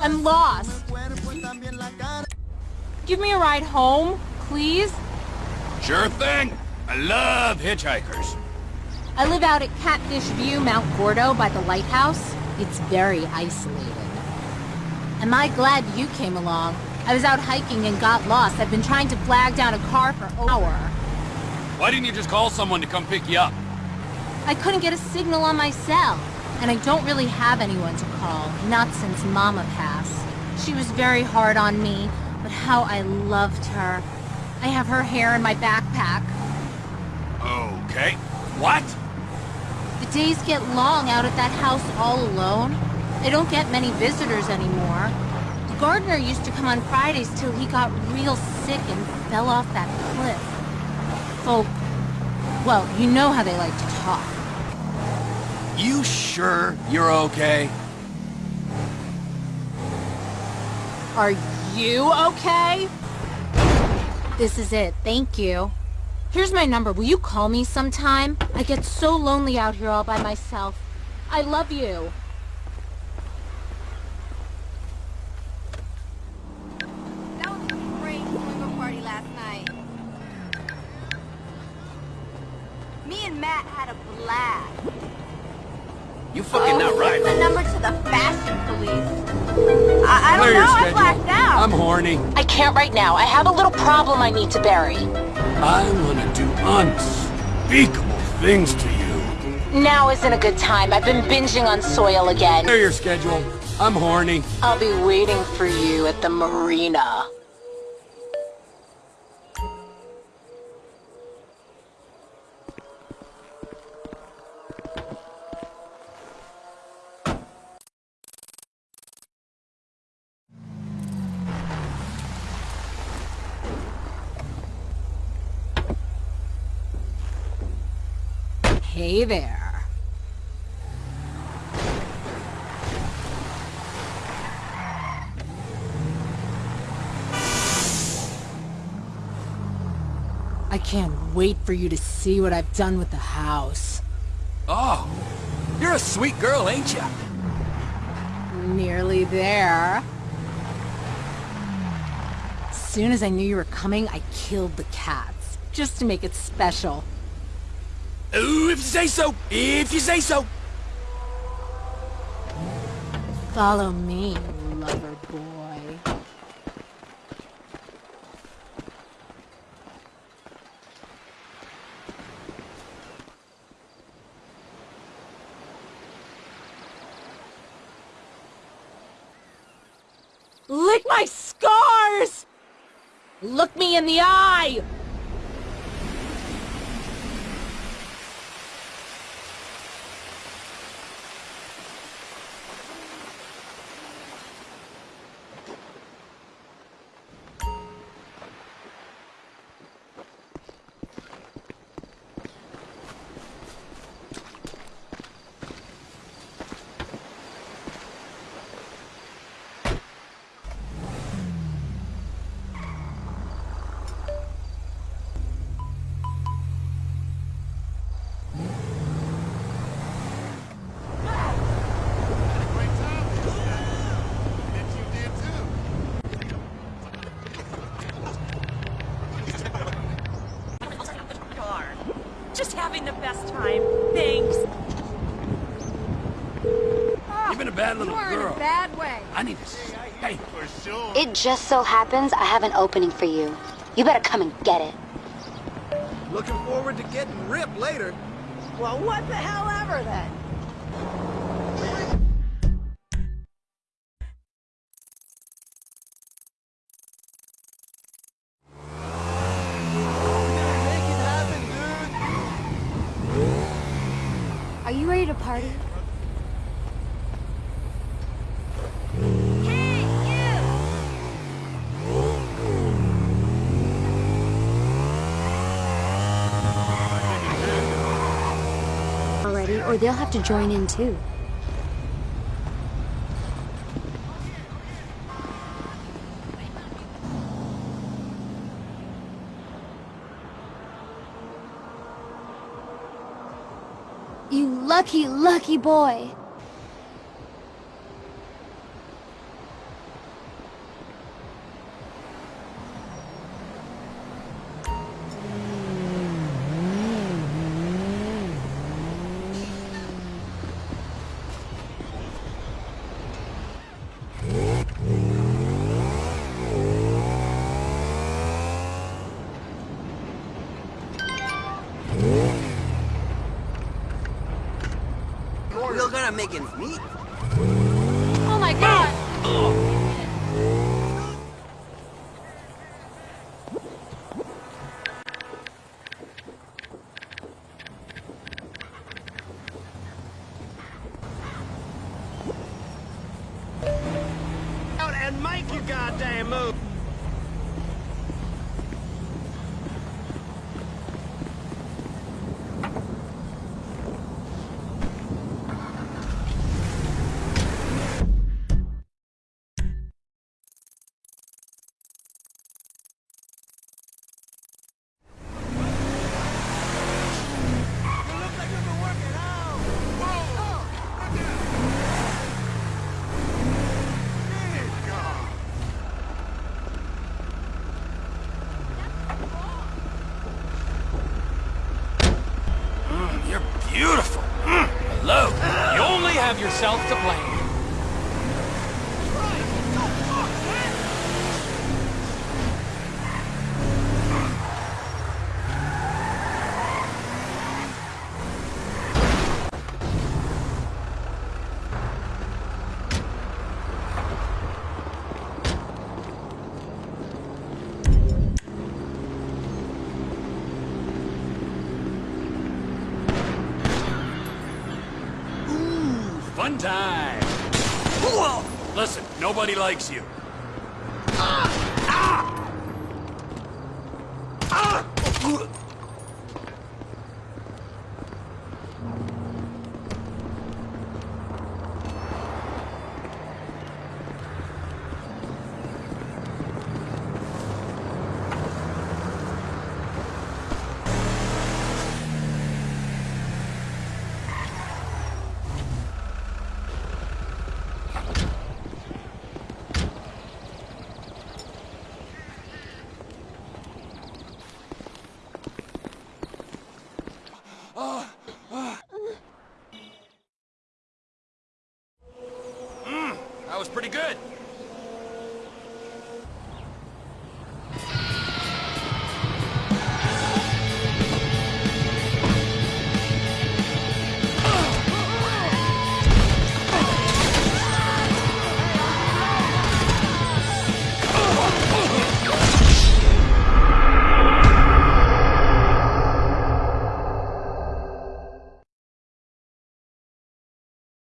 I'm lost. Give me a ride home, please? Sure thing. I love hitchhikers. I live out at Catfish View, Mount Gordo, by the lighthouse. It's very isolated. Am I glad you came along? I was out hiking and got lost. I've been trying to flag down a car for an hour. Why didn't you just call someone to come pick you up? I couldn't get a signal on my cell. And I don't really have anyone to call, not since Mama passed. She was very hard on me, but how I loved her. I have her hair in my backpack. Okay. What? The days get long out at that house all alone. They don't get many visitors anymore. The gardener used to come on Fridays till he got real sick and fell off that cliff. Folk, well, you know how they like to talk. You sure you're okay? Are you okay? This is it, thank you. Here's my number, will you call me sometime? I get so lonely out here all by myself. I love you. You fucking oh, not right. Here's the number to the fashion police. I, I don't know, I blacked out. I'm horny. I can't right now. I have a little problem I need to bury. I wanna do unspeakable things to you. Now isn't a good time. I've been binging on soil again. Clear your schedule. I'm horny. I'll be waiting for you at the marina. Hey there. I can't wait for you to see what I've done with the house. Oh, you're a sweet girl, ain't you? Nearly there. As soon as I knew you were coming, I killed the cats. Just to make it special. Ooh, if you say so. If you say so. Follow me, lover boy. Lick my scars! Look me in the eye! Just having the best time. Thanks. Ah, You've been a bad little you are in girl. a bad way. I need to... s- Hey, It just so happens I have an opening for you. You better come and get it. Looking forward to getting ripped later. Well, what the hell ever then? Party? Already, or they'll have to join in too. You lucky, lucky boy. Not making meat. Oh my god! Out and make your goddamn move. You're beautiful. Mm, hello. You only have yourself to blame. Ooh, fun time. Whoa. Listen, nobody likes you. That was pretty good.